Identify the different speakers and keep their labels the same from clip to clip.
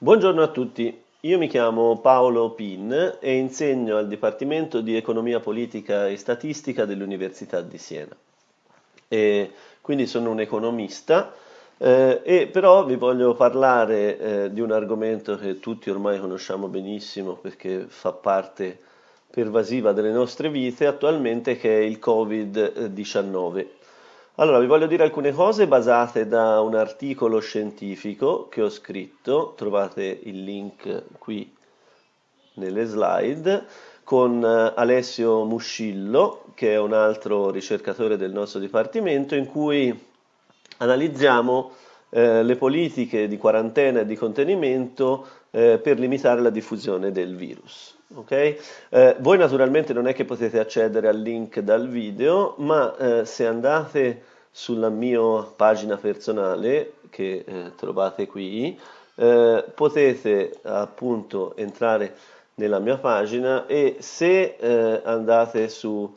Speaker 1: Buongiorno a tutti, io mi chiamo Paolo Pin e insegno al Dipartimento di Economia Politica e Statistica dell'Università di Siena. E quindi sono un economista eh, e però vi voglio parlare eh, di un argomento che tutti ormai conosciamo benissimo perché fa parte pervasiva delle nostre vite attualmente che è il Covid-19. Allora, vi voglio dire alcune cose basate da un articolo scientifico che ho scritto, trovate il link qui nelle slide, con eh, Alessio Muscillo, che è un altro ricercatore del nostro dipartimento, in cui analizziamo eh, le politiche di quarantena e di contenimento eh, per limitare la diffusione del virus. Okay? Eh, voi naturalmente non è che potete accedere al link dal video, ma eh, se andate sulla mia pagina personale, che eh, trovate qui, eh, potete appunto entrare nella mia pagina e se eh, andate su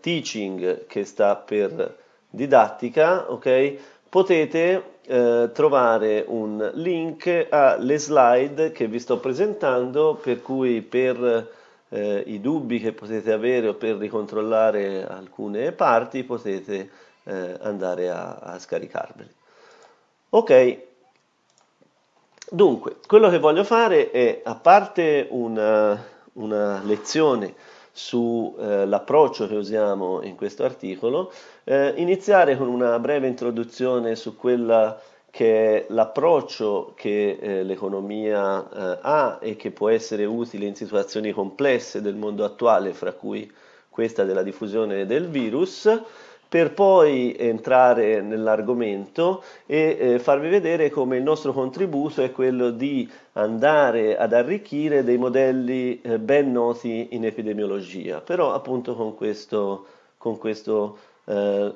Speaker 1: teaching che sta per didattica, ok? Potete eh, trovare un link alle slide che vi sto presentando per cui per eh, i dubbi che potete avere o per ricontrollare alcune parti potete eh, andare a, a scaricarveli. Ok, dunque, quello che voglio fare è, a parte una, una lezione sull'approccio eh, che usiamo in questo articolo, eh, iniziare con una breve introduzione su quella che è l'approccio che eh, l'economia eh, ha e che può essere utile in situazioni complesse del mondo attuale, fra cui questa della diffusione del virus, per poi entrare nell'argomento e eh, farvi vedere come il nostro contributo è quello di andare ad arricchire dei modelli eh, ben noti in epidemiologia, però appunto con questo, con questo eh,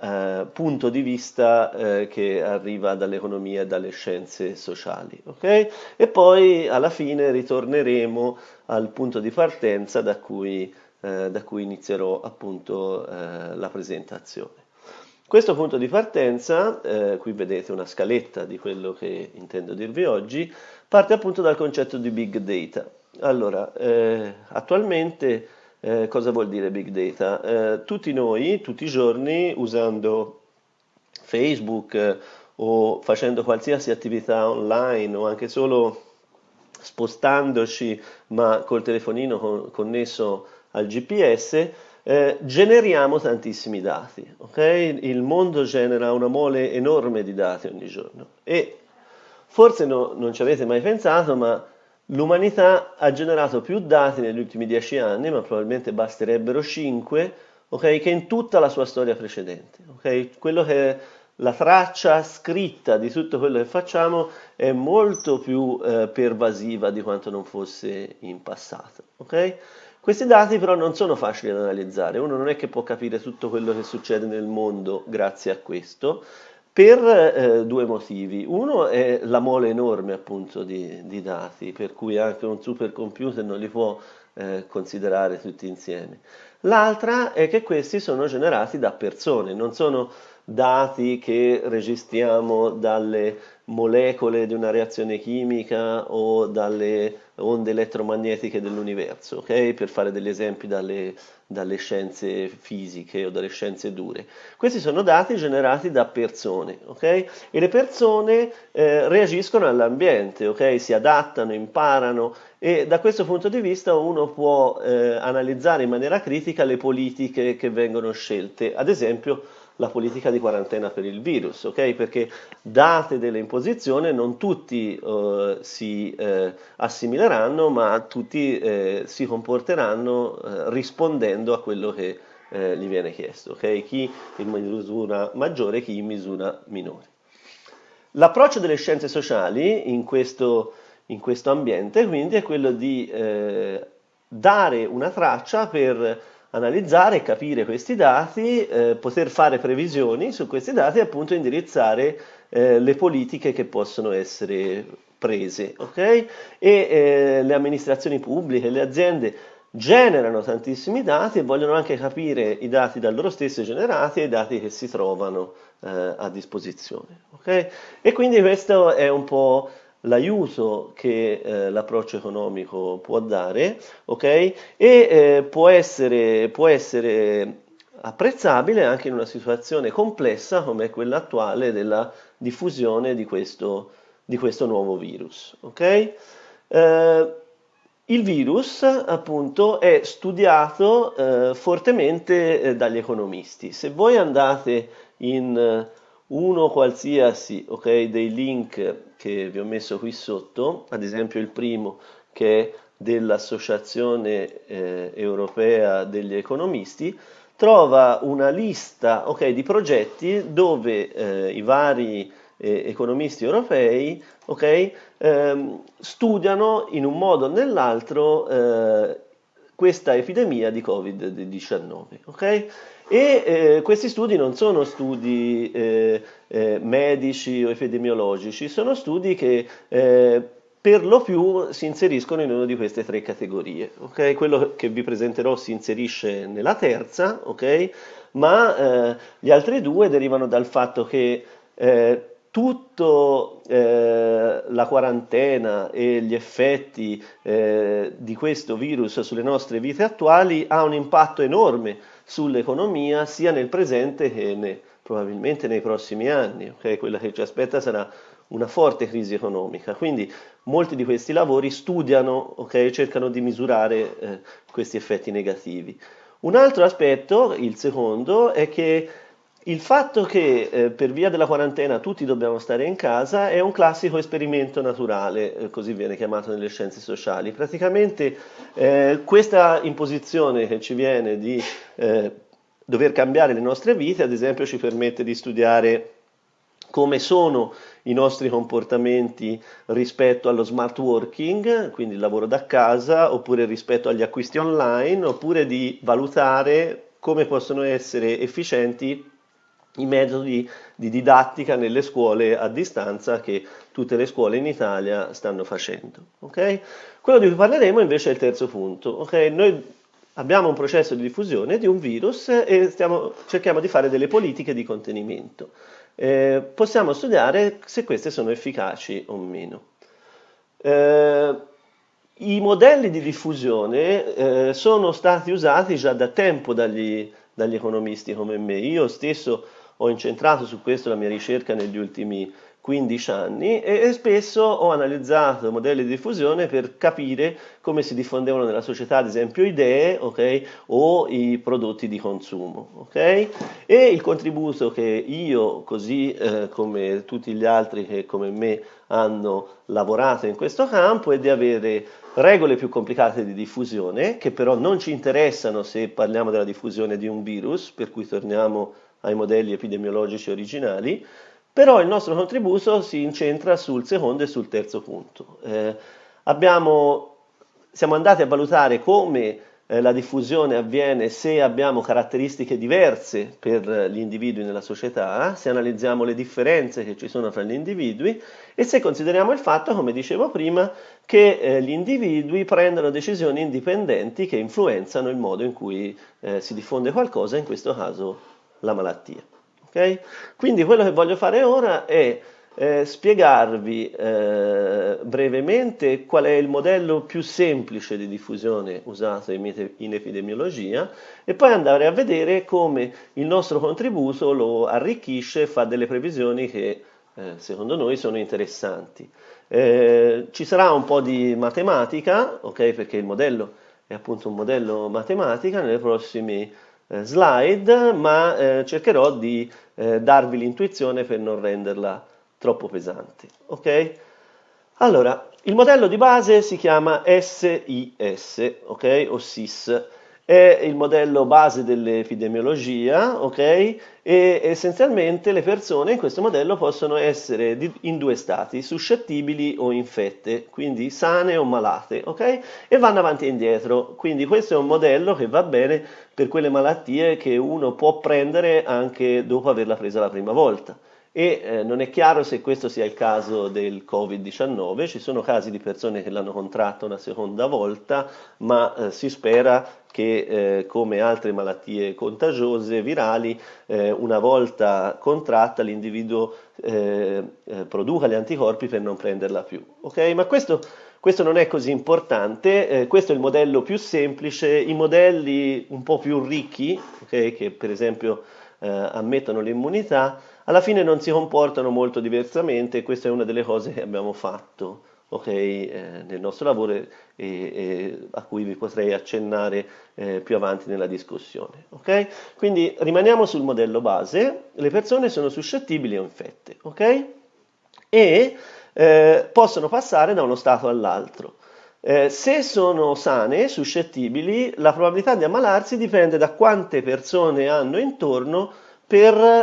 Speaker 1: eh punto di vista eh, che arriva dall'economia e dalle scienze sociali. Okay? E poi alla fine ritorneremo al punto di partenza da cui eh, da cui inizierò appunto eh, la presentazione. Questo punto di partenza, eh, qui vedete una scaletta di quello che intendo dirvi oggi, parte appunto dal concetto di big data. Allora, eh, attualmente eh, cosa vuol dire big data? Tutti noi, tutti i giorni, usando Facebook o facendo qualsiasi attività online o anche solo spostandoci ma col telefonino con, connesso al GPS, eh, generiamo tantissimi dati. Okay? Il mondo genera una mole enorme di dati ogni giorno e forse no, non ci avete mai pensato, ma l'umanità ha generato più dati negli ultimi dieci anni, ma probabilmente basterebbero cinque, okay, che in tutta la sua storia precedente. Okay? Quello che la traccia scritta di tutto quello che facciamo è molto più eh, pervasiva di quanto non fosse in passato. Questi dati però non sono facili da analizzare, uno non è che può capire tutto quello che succede nel mondo grazie a questo, per eh, due motivi. Uno è la mole enorme appunto di, di, dati, per cui anche un supercomputer non li può eh, considerare tutti insieme. L'altra è che questi sono generati da persone, non sono dati che registriamo dalle molecole di una reazione chimica o dalle onde elettromagnetiche dell'universo, okay? per fare degli esempi dalle, dalle, scienze fisiche o dalle scienze dure. Questi sono dati generati da persone okay? e le persone eh, reagiscono all'ambiente, okay? si adattano, imparano e da questo punto di vista uno può eh, analizzare in maniera critica le politiche che vengono scelte, ad esempio la politica di quarantena per il virus, ok? Perché date delle imposizioni non tutti uh, si uh, assimileranno, ma tutti uh, si comporteranno rispondendo a quello che gli viene chiesto, ok? Chi in misura maggiore, chi in misura minore. L'approccio delle scienze sociali in questo, in questo ambiente quindi è quello di dare una traccia per analizzare capire questi dati, eh, poter fare previsioni su questi dati e appunto indirizzare eh, le politiche che possono essere prese. Okay? E eh, le amministrazioni pubbliche, le aziende generano tantissimi dati e vogliono anche capire i dati da loro stessi generati e i dati che si trovano eh, a disposizione. Okay? E quindi questo è un po' l'aiuto che eh, l'approccio economico può dare, ok? E eh, può, essere, può essere apprezzabile anche in una situazione complessa come quella attuale della diffusione di questo, di questo nuovo virus. Okay? Eh, il virus appunto è studiato eh, fortemente eh, dagli economisti. Se voi andate in uno qualsiasi okay, dei link che vi ho messo qui sotto, ad esempio il primo che è dell'Associazione eh, Europea degli Economisti, trova una lista okay, di progetti dove eh, i vari eh, economisti europei okay, ehm, studiano in un modo o nell'altro eh, questa epidemia di Covid-19. E eh, questi studi non sono studi eh, eh, medici o epidemiologici, sono studi che per lo più si inseriscono in una di queste tre categorie. Okay? Quello che vi presenterò si inserisce nella terza, okay? ma eh, gli altri due derivano dal fatto che eh, tutta eh, la quarantena e gli effetti eh, di questo virus sulle nostre vite attuali ha un impatto enorme sull'economia sia nel presente che ne, probabilmente nei prossimi anni. Okay? Quella che ci aspetta sarà una forte crisi economica. Quindi molti di questi lavori studiano, okay, cercano di misurare eh, questi effetti negativi. Un altro aspetto, il secondo, è che il fatto che eh, per via della quarantena tutti dobbiamo stare in casa è un classico esperimento naturale, eh, così viene chiamato nelle scienze sociali. Praticamente eh, questa imposizione che ci viene di eh, dover cambiare le nostre vite, ad esempio, ci permette di studiare come sono i nostri comportamenti rispetto allo smart working, quindi il lavoro da casa, oppure rispetto agli acquisti online, oppure di valutare come possono essere efficienti i metodi di didattica nelle scuole a distanza che tutte le scuole in Italia stanno facendo. Okay? Quello di cui parleremo invece è il terzo punto. Okay? Noi abbiamo un processo di diffusione di un virus e stiamo, cerchiamo di fare delle politiche di contenimento eh, possiamo studiare se queste sono efficaci o meno. Eh, I modelli di diffusione eh, sono stati usati già da tempo dagli, dagli economisti come me. Io stesso ho incentrato su questo la mia ricerca negli ultimi 15 anni e, spesso ho analizzato modelli di diffusione per capire come si diffondevano nella società, ad esempio, idee okay, o i prodotti di consumo. Okay? E il contributo che io, così eh, come tutti gli altri che come me hanno lavorato in questo campo, è di avere regole più complicate di diffusione, che però non ci interessano se parliamo della diffusione di un virus, per cui torniamo ai modelli epidemiologici originali, però il nostro contributo si incentra sul secondo e sul terzo punto. Eh, abbiamo, siamo andati a valutare come eh, la diffusione avviene se abbiamo caratteristiche diverse per gli individui nella società, se analizziamo le differenze che ci sono fra gli individui e se consideriamo il fatto, come dicevo prima, che eh, gli individui prendono decisioni indipendenti che influenzano il modo in cui eh, si diffonde qualcosa, in questo caso la malattia. Okay? Quindi quello che voglio fare ora è eh, spiegarvi eh, brevemente qual è il modello più semplice di diffusione usato in, in, epidemiologia e poi andare a vedere come il nostro contributo lo arricchisce e fa delle previsioni che eh, secondo noi sono interessanti. Eh, ci sarà un po' di matematica, okay, perché il modello è appunto un modello matematica, nelle prossime slide, ma eh, cercherò di eh, darvi l'intuizione per non renderla troppo pesante. Ok? Allora, il modello di base si chiama SIS, ok? O SIS è il modello base dell'epidemiologia, ok? E essenzialmente le persone in questo modello possono essere in due stati, suscettibili o infette, quindi sane o malate, ok? E vanno avanti e indietro. Quindi questo è un modello che va bene per quelle malattie che uno può prendere anche dopo averla presa la prima volta. E eh, non è chiaro se questo sia il caso del Covid-19, ci sono casi di persone che l'hanno contratto una seconda volta, ma eh, si spera che eh, come altre malattie contagiose virali, eh, una volta contratta l'individuo eh, eh, produca gli anticorpi per non prenderla più. Okay? Ma questo, questo, non è così importante, questo è il modello più semplice, i modelli un po' più ricchi, okay, che per esempio ammettono l'immunità, alla fine non si comportano molto diversamente questa è una delle cose che abbiamo fatto okay, eh, nel nostro lavoro e, e, a cui vi potrei accennare eh, più avanti nella discussione. Okay? Quindi rimaniamo sul modello base, le persone sono suscettibili o infette okay? e eh, possono passare da uno stato all'altro. Eh, se sono sane, suscettibili, la probabilità di ammalarsi dipende da quante persone hanno intorno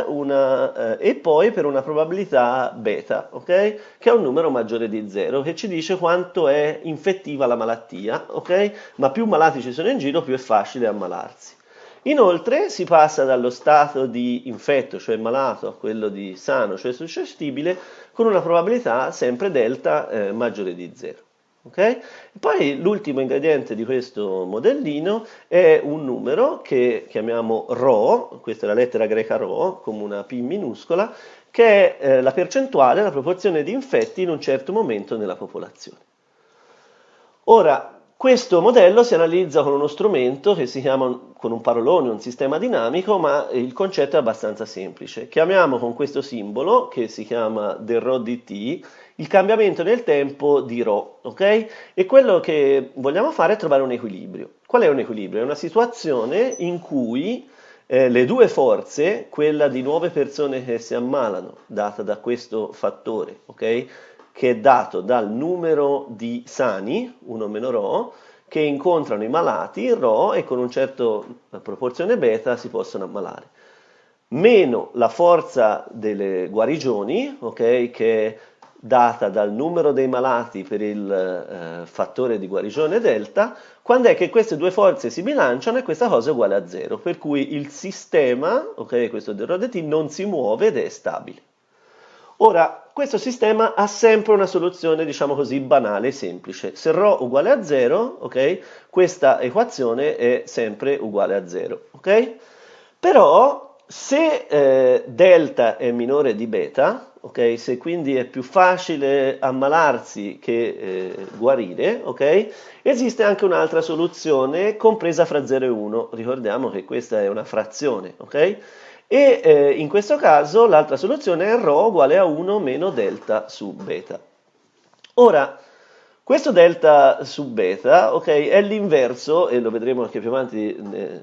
Speaker 1: una, eh, e poi per una probabilità beta, okay? che è un numero maggiore di 0, che ci dice quanto è infettiva la malattia, okay? ma più malati ci sono in giro, più è facile ammalarsi. Inoltre si passa dallo stato di infetto, cioè malato, a quello di sano, cioè suscettibile, con una probabilità sempre delta eh, maggiore di 0. Okay? Poi l'ultimo ingrediente di questo modellino è un numero che chiamiamo ρ, questa è la lettera greca ρ, come una P minuscola, che è eh, la percentuale, la proporzione di infetti in un certo momento nella popolazione. Ora, questo modello si analizza con uno strumento che si chiama, con un parolone, un sistema dinamico, ma il concetto è abbastanza semplice. Chiamiamo con questo simbolo, che si chiama del ρ dt, il cambiamento nel tempo di ρ, ok? E quello che vogliamo fare è trovare un equilibrio. Qual è un equilibrio? È una situazione in cui eh, le due forze, quella di nuove persone che si ammalano, data da questo fattore, ok? Che è dato dal numero di sani, 1 meno ρ, che incontrano i malati, ρ, e con una certa proporzione beta si possono ammalare. Meno la forza delle guarigioni, ok? Che data dal numero dei malati per il eh, fattore di guarigione delta, quando è che queste due forze si bilanciano e questa cosa è uguale a zero, per cui il sistema, ok, questo del ρ non si muove ed è stabile. Ora, questo sistema ha sempre una soluzione, diciamo così, banale e semplice. Se ρ uguale a 0, ok, questa equazione è sempre uguale a 0, ok? Però, se eh, delta è minore di beta, ok? Se quindi è più facile ammalarsi che eh, guarire, ok? Esiste anche un'altra soluzione compresa fra 0 e 1, ricordiamo che questa è una frazione, ok? E eh, in questo caso l'altra soluzione è ρ uguale a 1 meno delta su beta. Ora, questo delta su beta, è l'inverso, e lo vedremo anche più avanti eh,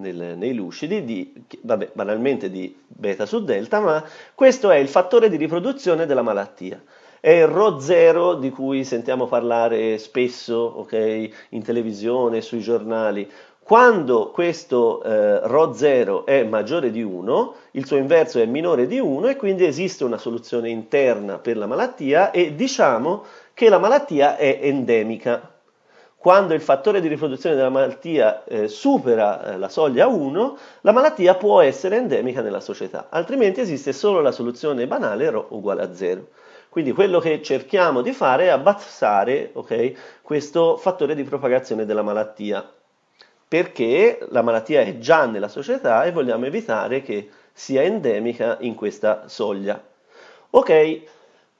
Speaker 1: nel, nei lucidi, di, vabbè, banalmente di beta su delta, ma questo è il fattore di riproduzione della malattia. È il Rho0 di cui sentiamo parlare spesso okay, in televisione, sui giornali. Quando questo eh, Rho0 è maggiore di 1, il suo inverso è minore di 1 e quindi esiste una soluzione interna per la malattia e diciamo che la malattia è endemica quando il fattore di riproduzione della malattia eh, supera eh, la soglia 1, la malattia può essere endemica nella società, altrimenti esiste solo la soluzione banale ρ uguale a 0. Quindi quello che cerchiamo di fare è abbassare okay, questo fattore di propagazione della malattia, perché la malattia è già nella società e vogliamo evitare che sia endemica in questa soglia. Ok,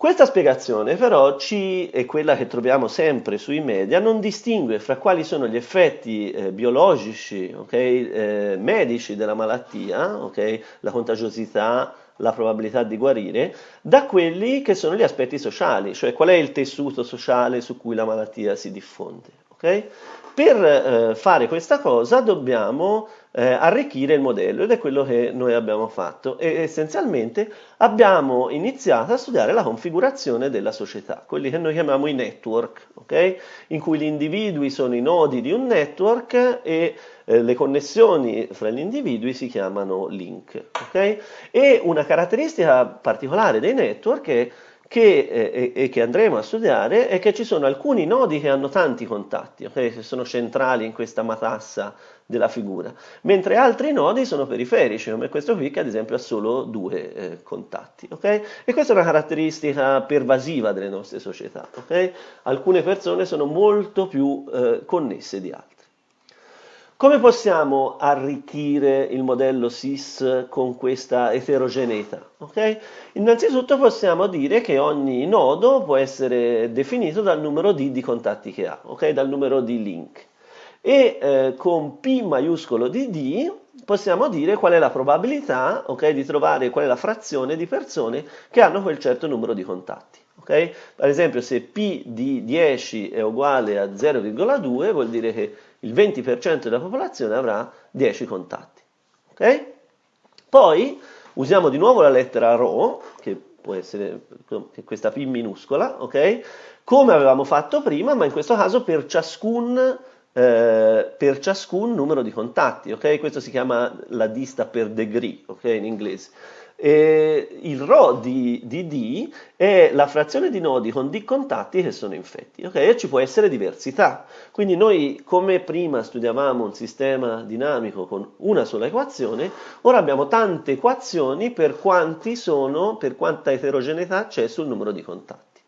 Speaker 1: questa spiegazione però ci, è quella che troviamo sempre sui media, non distingue fra quali sono gli effetti eh, biologici, okay, eh, medici della malattia, okay, la contagiosità, la probabilità di guarire, da quelli che sono gli aspetti sociali, cioè qual è il tessuto sociale su cui la malattia si diffonde. Okay? Per eh, fare questa cosa dobbiamo eh, arricchire il modello ed è quello che noi abbiamo fatto e essenzialmente abbiamo iniziato a studiare la configurazione della società, quelli che noi chiamiamo i network, okay? in cui gli individui sono i nodi di un network e eh, le connessioni fra gli individui si chiamano link. Okay? E una caratteristica particolare dei network è che, eh, e che andremo a studiare è che ci sono alcuni nodi che hanno tanti contatti, okay? che sono centrali in questa matassa della figura, mentre altri nodi sono periferici, come questo qui che ad esempio ha solo due eh, contatti. Okay? E questa è una caratteristica pervasiva delle nostre società. Okay? Alcune persone sono molto più eh, connesse di altre. Come possiamo arricchire il modello SIS con questa eterogeneità? Okay? Innanzitutto possiamo dire che ogni nodo può essere definito dal numero D di contatti che ha, okay? dal numero di link. E eh, con P maiuscolo di D possiamo dire qual è la probabilità okay, di trovare qual è la frazione di persone che hanno quel certo numero di contatti. Okay? Ad esempio se P di 10 è uguale a 0,2 vuol dire che il 20% della popolazione avrà 10 contatti. Okay? Poi usiamo di nuovo la lettera ρ, che può essere questa P minuscola, okay? come avevamo fatto prima, ma in questo caso per ciascun, eh, per ciascun numero di contatti. Questo si chiama la dista per degree in inglese. E il ρ di, di, D è la frazione di nodi con D contatti che sono infetti, ok? E ci può essere diversità. Quindi noi, come prima studiavamo un sistema dinamico con una sola equazione, ora abbiamo tante equazioni per quanti sono, per quanta eterogeneità c'è sul numero di contatti.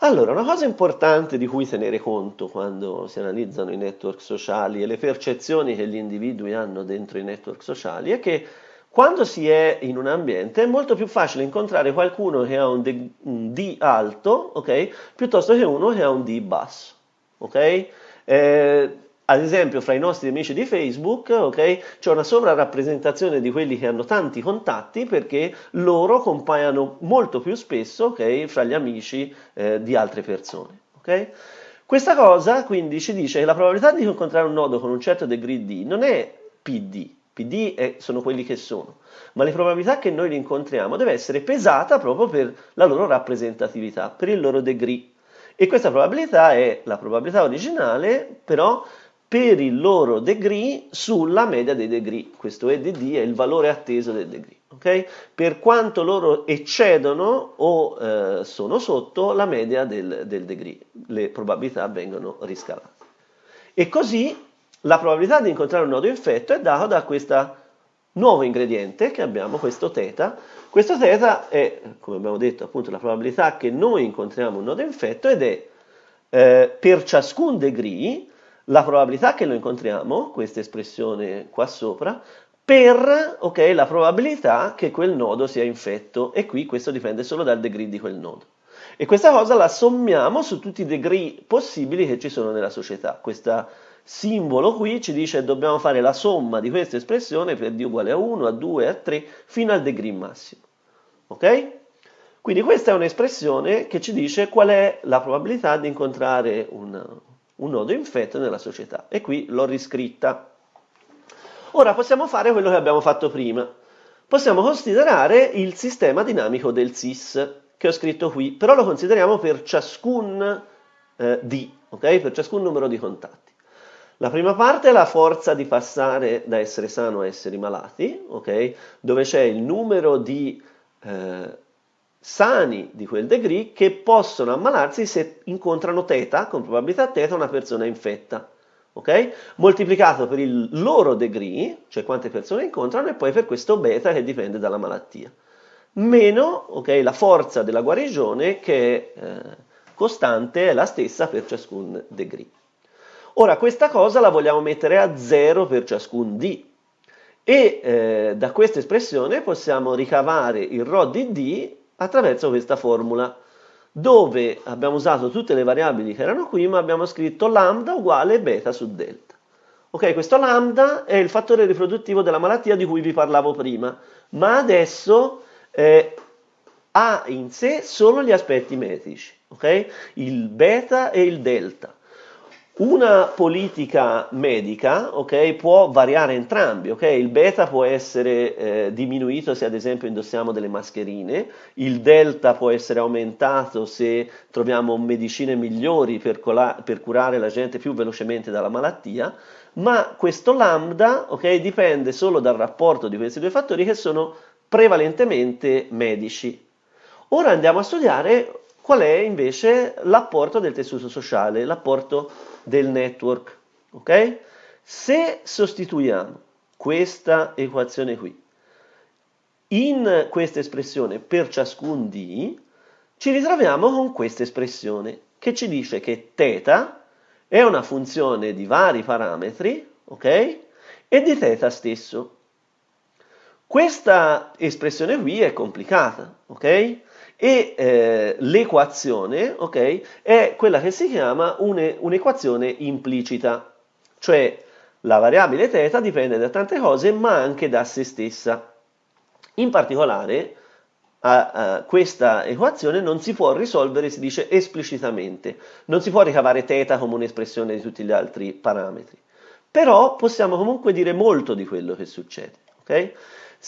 Speaker 1: Allora, una cosa importante di cui tenere conto quando si analizzano i network sociali e le percezioni che gli individui hanno dentro i network sociali è che quando si è in un ambiente è molto più facile incontrare qualcuno che ha un D, un D alto, ok? Piuttosto che uno che ha un D basso, ok? Eh, ad esempio, fra i nostri amici di Facebook, ok? C'è una sovrarappresentazione di quelli che hanno tanti contatti perché loro compaiono molto più spesso? Fra gli amici eh, di altre persone? Questa cosa quindi ci dice che la probabilità di incontrare un nodo con un certo degree D non è PD, PD è, sono quelli che sono, ma le probabilità che noi li incontriamo deve essere pesata proprio per la loro rappresentatività, per il loro degree. E questa probabilità è la probabilità originale, però per il loro degree sulla media dei degree. Questo EDD è il valore atteso del degree. Okay? Per quanto loro eccedono o eh, sono sotto la media del, del degree, le probabilità vengono riscalate. E così la probabilità di incontrare un nodo infetto è data da questo nuovo ingrediente che abbiamo, questo θ. Questo θ è, come abbiamo detto, appunto la probabilità che noi incontriamo un nodo infetto ed è eh, per ciascun degree la probabilità che lo incontriamo, questa espressione qua sopra, per okay, la probabilità che quel nodo sia infetto e qui questo dipende solo dal degree di quel nodo. E questa cosa la sommiamo su tutti i degree possibili che ci sono nella società. Questa simbolo qui ci dice che dobbiamo fare la somma di questa espressione per d uguale a 1, a 2, a 3, fino al degree massimo. Ok? Quindi questa è un'espressione che ci dice qual è la probabilità di incontrare un, un nodo infetto nella società. E qui l'ho riscritta. Ora possiamo fare quello che abbiamo fatto prima. Possiamo considerare il sistema dinamico del SIS, che ho scritto qui, però lo consideriamo per ciascun eh, D, ok? Per ciascun numero di contatti. La prima parte è la forza di passare da essere sano a essere malati, okay? dove c'è il numero di eh, sani di quel degree che possono ammalarsi se incontrano teta, con probabilità teta, una persona infetta. Okay? Moltiplicato per il loro degree, cioè quante persone incontrano, e poi per questo beta che dipende dalla malattia. Meno okay, la forza della guarigione che è eh, costante, è la stessa per ciascun degree. Ora questa cosa la vogliamo mettere a 0 per ciascun d e eh, da questa espressione possiamo ricavare il ρ di d attraverso questa formula dove abbiamo usato tutte le variabili che erano qui ma abbiamo scritto lambda uguale beta su delta. Ok, questo lambda è il fattore riproduttivo della malattia di cui vi parlavo prima, ma adesso eh, ha in sé solo gli aspetti metrici, ok? Il beta e il delta. Una politica medica okay, può variare entrambi, okay? il beta può essere eh, diminuito se ad esempio indossiamo delle mascherine, il delta può essere aumentato se troviamo medicine migliori per, per curare la gente più velocemente dalla malattia, ma questo lambda okay, dipende solo dal rapporto di questi due fattori che sono prevalentemente medici. Ora andiamo a studiare qual è invece l'apporto del tessuto sociale, l'apporto del network. Ok? Se sostituiamo questa equazione qui in questa espressione per ciascun d, ci ritroviamo con questa espressione che ci dice che θ è una funzione di vari parametri, ok? E di θ stesso. Questa espressione qui è complicata, ok? E eh, l'equazione, ok, è quella che si chiama un'equazione implicita, cioè la variabile θ dipende da tante cose, ma anche da se stessa. In particolare, a, a questa equazione non si può risolvere, si dice esplicitamente, non si può ricavare θ come un'espressione di tutti gli altri parametri, però possiamo comunque dire molto di quello che succede. Okay?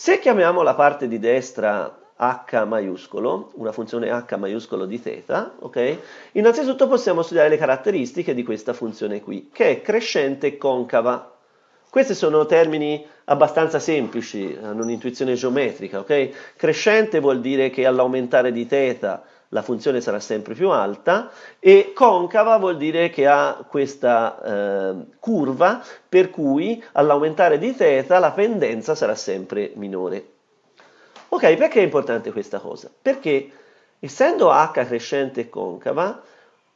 Speaker 1: Se chiamiamo la parte di destra h maiuscolo, una funzione h maiuscolo di θ, ok? Innanzitutto possiamo studiare le caratteristiche di questa funzione qui, che è crescente concava. Questi sono termini abbastanza semplici, hanno un'intuizione geometrica, ok? Crescente vuol dire che all'aumentare di θ la funzione sarà sempre più alta e concava vuol dire che ha questa eh, curva per cui all'aumentare di θ la pendenza sarà sempre minore. Ok, perché è importante questa cosa? Perché essendo h crescente e concava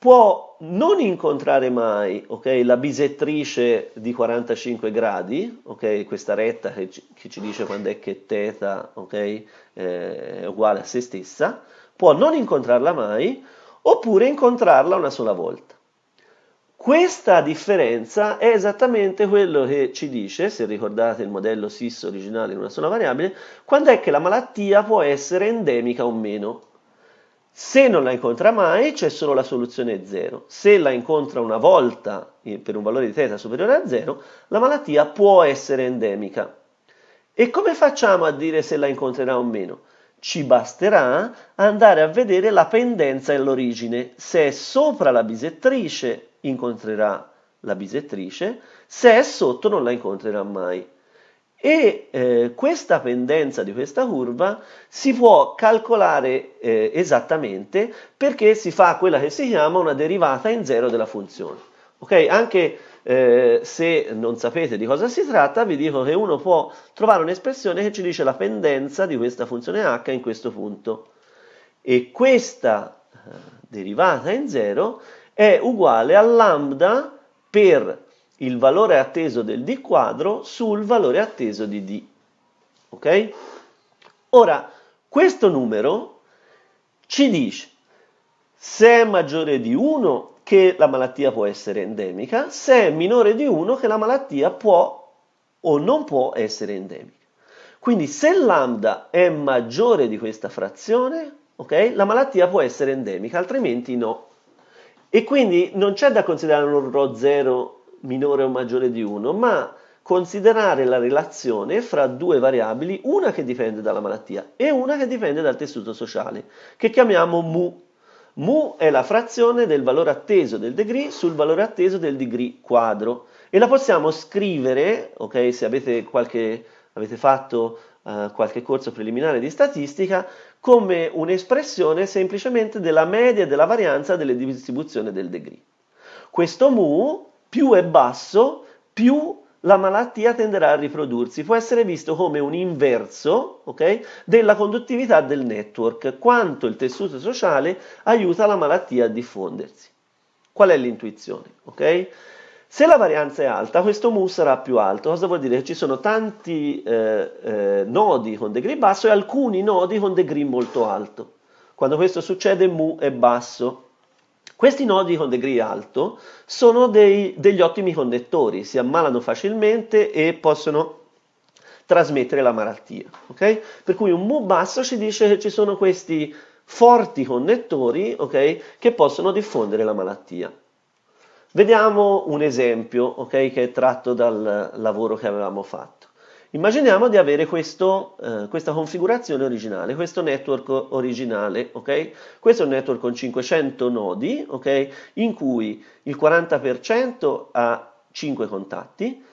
Speaker 1: può non incontrare mai okay, la bisettrice di 45 gradi, okay, questa retta che ci, dice quando è che θ okay, eh, è uguale a se stessa, può non incontrarla mai oppure incontrarla una sola volta. Questa differenza è esattamente quello che ci dice, se ricordate il modello SIS originale in una sola variabile, quando è che la malattia può essere endemica o meno. Se non la incontra mai c'è solo la soluzione 0. Se la incontra una volta per un valore di θ superiore a 0, la malattia può essere endemica. E come facciamo a dire se la incontrerà o meno? Ci basterà andare a vedere la pendenza e l'origine. Se è sopra la bisettrice incontrerà la bisettrice, se è sotto non la incontrerà mai e eh, questa pendenza di questa curva si può calcolare eh, esattamente perché si fa quella che si chiama una derivata in zero della funzione. Ok? Anche eh, se non sapete di cosa si tratta, vi dico che uno può trovare un'espressione che ci dice la pendenza di questa funzione h in questo punto. E questa eh, derivata in zero è uguale a lambda per il valore atteso del d quadro sul valore atteso di d. Ok? Ora, questo numero ci dice se è maggiore di 1 che la malattia può essere endemica, se è minore di 1 che la malattia può o non può essere endemica. Quindi se lambda è maggiore di questa frazione, okay, la malattia può essere endemica, altrimenti no. E quindi non c'è da considerare un ρ 0 minore o maggiore di 1, ma considerare la relazione fra due variabili, una che dipende dalla malattia e una che dipende dal tessuto sociale, che chiamiamo mu. Mu è la frazione del valore atteso del degree sul valore atteso del degree quadro e la possiamo scrivere, ok, se avete, qualche, avete fatto uh, qualche corso preliminare di statistica, come un'espressione semplicemente della media della varianza delle distribuzioni del degree. Questo mu più è basso, più la malattia tenderà a riprodursi. Può essere visto come un inverso okay, della conduttività del network, quanto il tessuto sociale aiuta la malattia a diffondersi. Qual è l'intuizione? Okay? Se la varianza è alta, questo mu sarà più alto. Cosa vuol dire? Che ci sono tanti eh, eh, nodi con degree basso e alcuni nodi con degree molto alto. Quando questo succede, mu è basso. Questi nodi con degree alto sono dei, degli ottimi connettori, si ammalano facilmente e possono trasmettere la malattia. Okay? Per cui un mu basso ci dice che ci sono questi forti connettori okay, che possono diffondere la malattia. Vediamo un esempio okay, che è tratto dal lavoro che avevamo fatto. Immaginiamo di avere questo, eh, questa configurazione originale, questo network originale, ok? Questo è un network con 500 nodi, ok? In cui il 40% ha 5 contatti,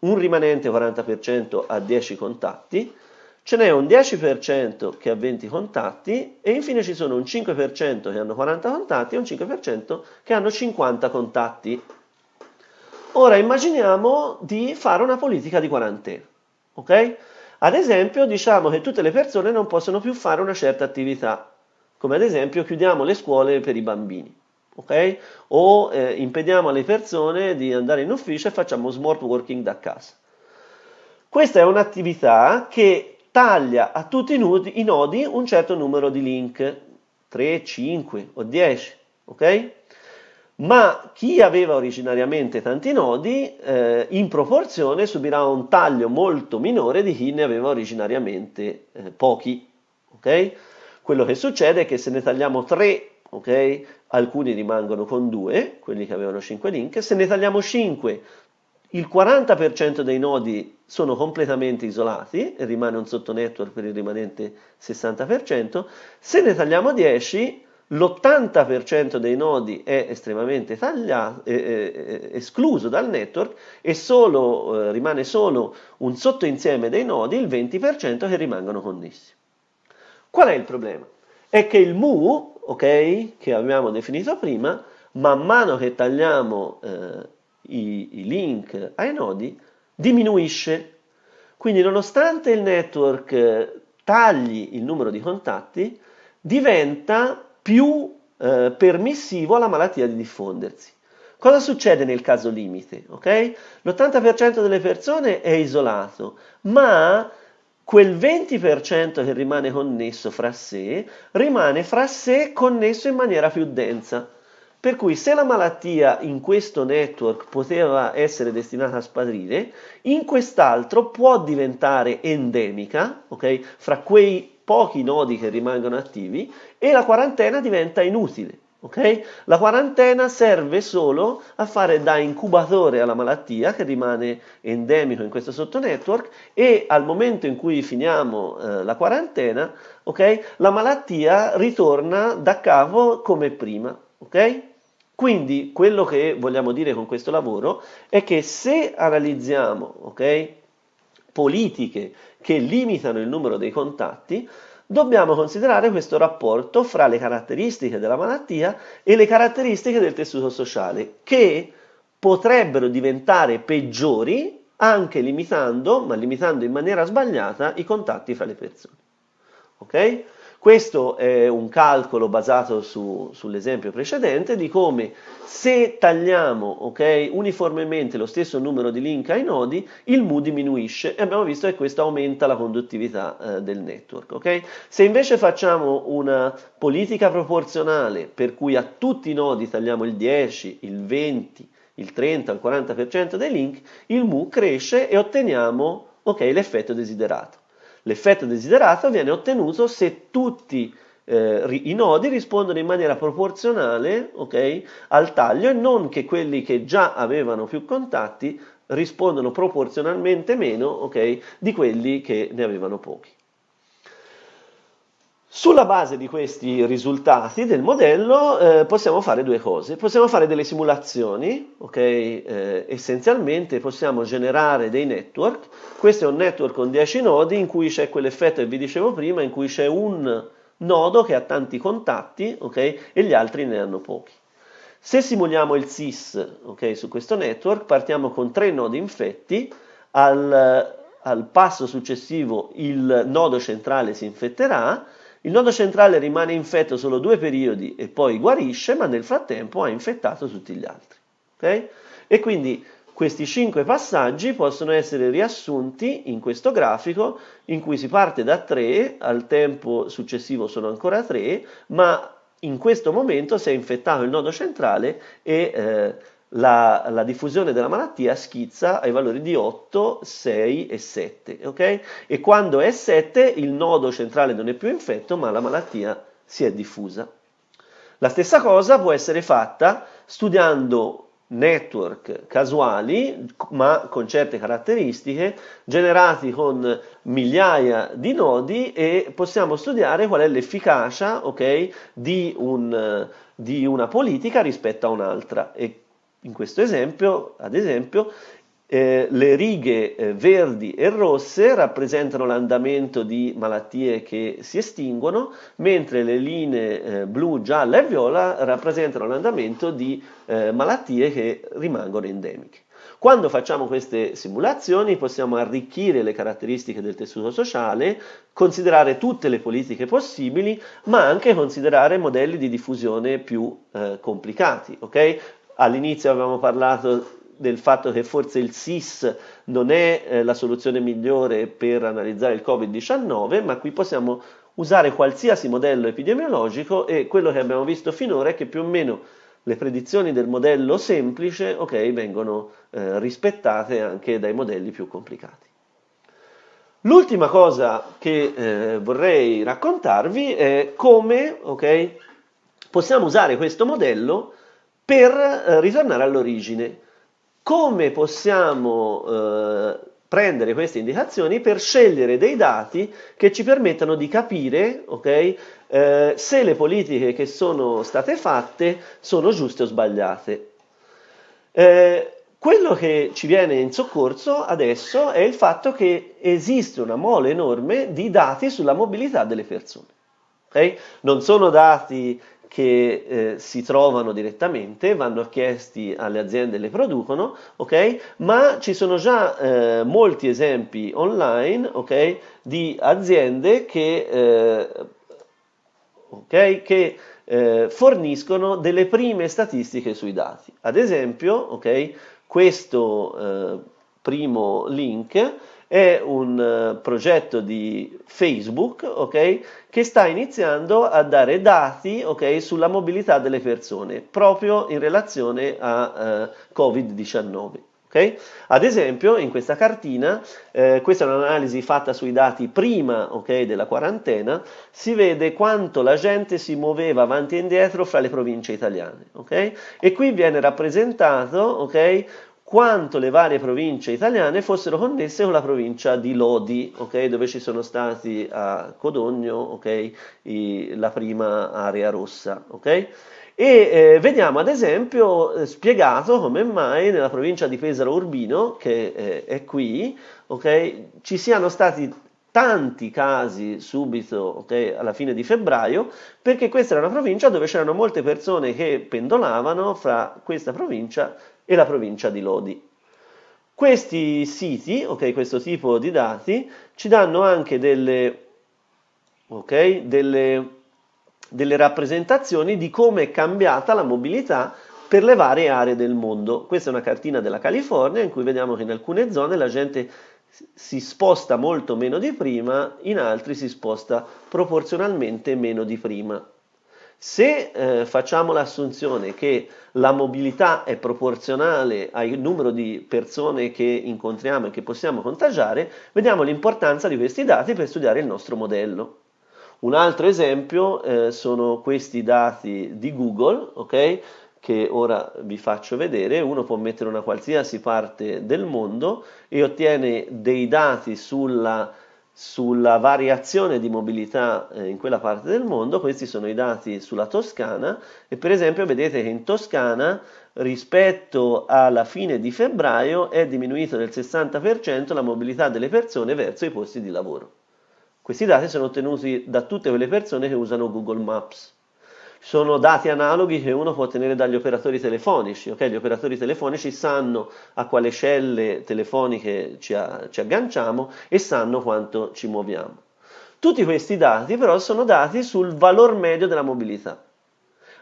Speaker 1: un rimanente 40% ha 10 contatti, ce n'è un 10% che ha 20 contatti e infine ci sono un 5% che hanno 40 contatti e un 5% che hanno 50 contatti. Ora immaginiamo di fare una politica di quarantena, ok? Ad esempio diciamo che tutte le persone non possono più fare una certa attività, come ad esempio chiudiamo le scuole per i bambini, ok? O eh, impediamo alle persone di andare in ufficio e facciamo smart working da casa. Questa è un'attività che taglia a tutti i nodi un certo numero di link, 3, 5 o 10, ok? Ma chi aveva originariamente tanti nodi, eh, in proporzione subirà un taglio molto minore di chi ne aveva originariamente eh, pochi, ok? Quello che succede è che se ne tagliamo 3, ok? Alcuni rimangono con 2, quelli che avevano 5 link, se ne tagliamo 5, il 40% dei nodi sono completamente isolati e rimane un sottonetwork per il rimanente 60%, se ne tagliamo 10 l'80% dei nodi è estremamente tagliato, è, è, è escluso dal network e solo, eh, rimane solo un sottoinsieme dei nodi, il 20% che rimangono connessi. Qual è il problema? È che il mu, ok, che abbiamo definito prima, man mano che tagliamo eh, i, i link ai nodi, diminuisce. Quindi nonostante il network eh, tagli il numero di contatti, diventa più eh, permissivo alla malattia di diffondersi. Cosa succede nel caso limite? Okay? L'80% delle persone è isolato, ma quel 20% che rimane connesso fra sé, rimane fra sé connesso in maniera più densa. Per cui se la malattia in questo network poteva essere destinata a sparire, in quest'altro può diventare endemica, ok? Fra quei pochi nodi che rimangono attivi e la quarantena diventa inutile. Okay? La quarantena serve solo a fare da incubatore alla malattia che rimane endemico in questo sottonetwork e al momento in cui finiamo eh, la quarantena okay, la malattia ritorna da capo come prima. Okay? Quindi quello che vogliamo dire con questo lavoro è che se analizziamo okay, politiche che limitano il numero dei contatti, dobbiamo considerare questo rapporto fra le caratteristiche della malattia e le caratteristiche del tessuto sociale, che potrebbero diventare peggiori anche limitando, ma limitando in maniera sbagliata, i contatti fra le persone. Ok? Questo è un calcolo basato su, sull'esempio precedente di come se tagliamo okay, uniformemente lo stesso numero di link ai nodi, il mu diminuisce e abbiamo visto che questo aumenta la conduttività eh, del network. Okay? Se invece facciamo una politica proporzionale per cui a tutti i nodi tagliamo il 10, il 20, il 30, il 40% dei link, il mu cresce e otteniamo okay, l'effetto desiderato. L'effetto desiderato viene ottenuto se tutti eh, i nodi rispondono in maniera proporzionale okay, al taglio e non che quelli che già avevano più contatti rispondono proporzionalmente meno okay, di quelli che ne avevano pochi. Sulla base di questi risultati del modello eh, possiamo fare due cose. Possiamo fare delle simulazioni, ok? Eh, essenzialmente possiamo generare dei network. Questo è un network con 10 nodi in cui c'è quell'effetto che vi dicevo prima, in cui c'è un nodo che ha tanti contatti, ok? E gli altri ne hanno pochi. Se simuliamo il SIS okay, su questo network, partiamo con tre nodi infetti, al, al passo successivo il nodo centrale si infetterà, il nodo centrale rimane infetto solo due periodi e poi guarisce, ma nel frattempo ha infettato tutti gli altri. Okay? E quindi questi cinque passaggi possono essere riassunti in questo grafico in cui si parte da 3, al tempo successivo sono ancora 3, ma in questo momento si è infettato il nodo centrale e eh, la, la, diffusione della malattia schizza ai valori di 8, 6 e 7, ok? E quando è 7 il nodo centrale non è più infetto, ma la malattia si è diffusa. La stessa cosa può essere fatta studiando network casuali, ma con certe caratteristiche, generati con migliaia di nodi e possiamo studiare qual è l'efficacia okay, di, un, di una politica rispetto a un'altra. E in questo esempio, ad esempio, eh, le righe eh, verdi e rosse rappresentano l'andamento di malattie che si estinguono, mentre le linee eh, blu, gialla e viola rappresentano l'andamento di eh, malattie che rimangono endemiche. Quando facciamo queste simulazioni possiamo arricchire le caratteristiche del tessuto sociale, considerare tutte le politiche possibili, ma anche considerare modelli di diffusione più eh, complicati. Okay? All'inizio avevamo parlato del fatto che forse il SIS non è eh, la soluzione migliore per analizzare il Covid-19, ma qui possiamo usare qualsiasi modello epidemiologico e quello che abbiamo visto finora è che più o meno le predizioni del modello semplice okay, vengono eh, rispettate anche dai modelli più complicati. L'ultima cosa che eh, vorrei raccontarvi è come okay, possiamo usare questo modello per eh, ritornare all'origine. Come possiamo eh, prendere queste indicazioni per scegliere dei dati che ci permettano di capire okay, eh, se le politiche che sono state fatte sono giuste o sbagliate. Eh, quello che ci viene in soccorso adesso è il fatto che esiste una mole enorme di dati sulla mobilità delle persone. Okay? Non sono dati che eh, si trovano direttamente, vanno chiesti alle aziende che le producono, ok? Ma ci sono già eh, molti esempi online, ok? Di aziende che, eh, okay? che eh, forniscono delle prime statistiche sui dati. Ad esempio? Questo eh, primo link è un uh, progetto di Facebook okay, che sta iniziando a dare dati okay, sulla mobilità delle persone proprio in relazione a uh, Covid-19. Okay? Ad esempio, in questa cartina, eh, questa è un'analisi fatta sui dati prima okay, della quarantena, si vede quanto la gente si muoveva avanti e indietro fra le province italiane. Okay? E qui viene rappresentato quanto le varie province italiane fossero connesse con la provincia di Lodi, okay, dove ci sono stati a Codogno okay, i, la prima area rossa. Okay? E eh, vediamo ad esempio eh, spiegato come mai nella provincia di Pesaro Urbino, che eh, è qui, ci siano stati tanti casi subito okay, alla fine di febbraio, perché questa era una provincia dove c'erano molte persone che pendolavano fra questa provincia e la provincia di Lodi. Questi siti, okay, questo tipo di dati, ci danno anche delle, okay, delle, delle rappresentazioni di come è cambiata la mobilità per le varie aree del mondo. Questa è una cartina della California in cui vediamo che in alcune zone la gente si sposta molto meno di prima, in altri si sposta proporzionalmente meno di prima. Se eh, facciamo l'assunzione che la mobilità è proporzionale al numero di persone che incontriamo e che possiamo contagiare, vediamo l'importanza di questi dati per studiare il nostro modello. Un altro esempio eh, sono questi dati di Google, okay, che ora vi faccio vedere. Uno può mettere una qualsiasi parte del mondo e ottiene dei dati sulla sulla variazione di mobilità eh, in quella parte del mondo, questi sono i dati sulla Toscana e per esempio vedete che in Toscana rispetto alla fine di febbraio è diminuito del 60% la mobilità delle persone verso i posti di lavoro. Questi dati sono ottenuti da tutte quelle persone che usano Google Maps sono dati analoghi che uno può ottenere dagli operatori telefonici. Okay? Gli operatori telefonici sanno a quale celle telefoniche ci, a, ci agganciamo e sanno quanto ci muoviamo. Tutti questi dati però sono dati sul valor medio della mobilità.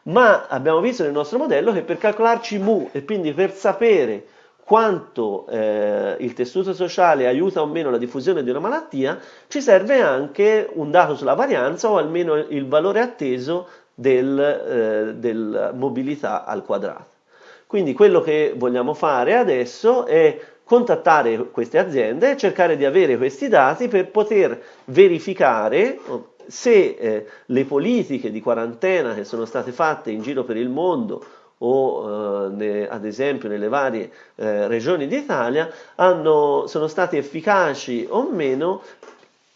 Speaker 1: Ma abbiamo visto nel nostro modello che per calcolarci mu e quindi per sapere quanto eh, il tessuto sociale aiuta o meno la diffusione di una malattia, ci serve anche un dato sulla varianza o almeno il valore atteso del, eh, della mobilità al quadrato. Quindi quello che vogliamo fare adesso è contattare queste aziende e cercare di avere questi dati per poter verificare se eh, le politiche di quarantena che sono state fatte in giro per il mondo o eh, ne, ad esempio nelle varie eh, regioni d'Italia sono state efficaci o meno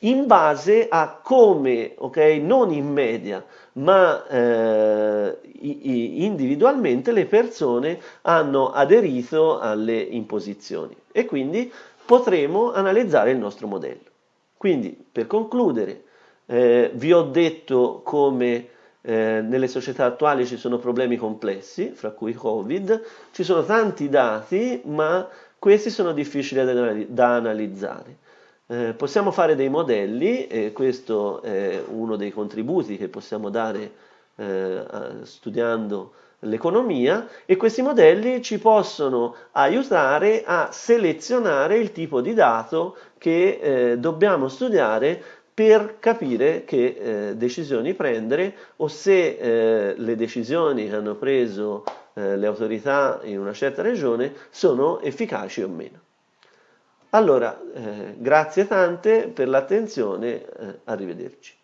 Speaker 1: in base a come, ok, non in media, ma eh, individualmente le persone hanno aderito alle imposizioni e quindi potremo analizzare il nostro modello. Quindi, per concludere, eh, vi ho detto come eh, nelle società attuali ci sono problemi complessi, fra cui Covid, ci sono tanti dati, ma questi sono difficili da, da analizzare. Eh, possiamo fare dei modelli e questo è uno dei contributi che possiamo dare eh, studiando l'economia e questi modelli ci possono aiutare a selezionare il tipo di dato che eh, dobbiamo studiare per capire che eh, decisioni prendere o se eh, le decisioni che hanno preso eh, le autorità in una certa regione sono efficaci o meno. Allora, eh, grazie tante per l'attenzione, eh, arrivederci.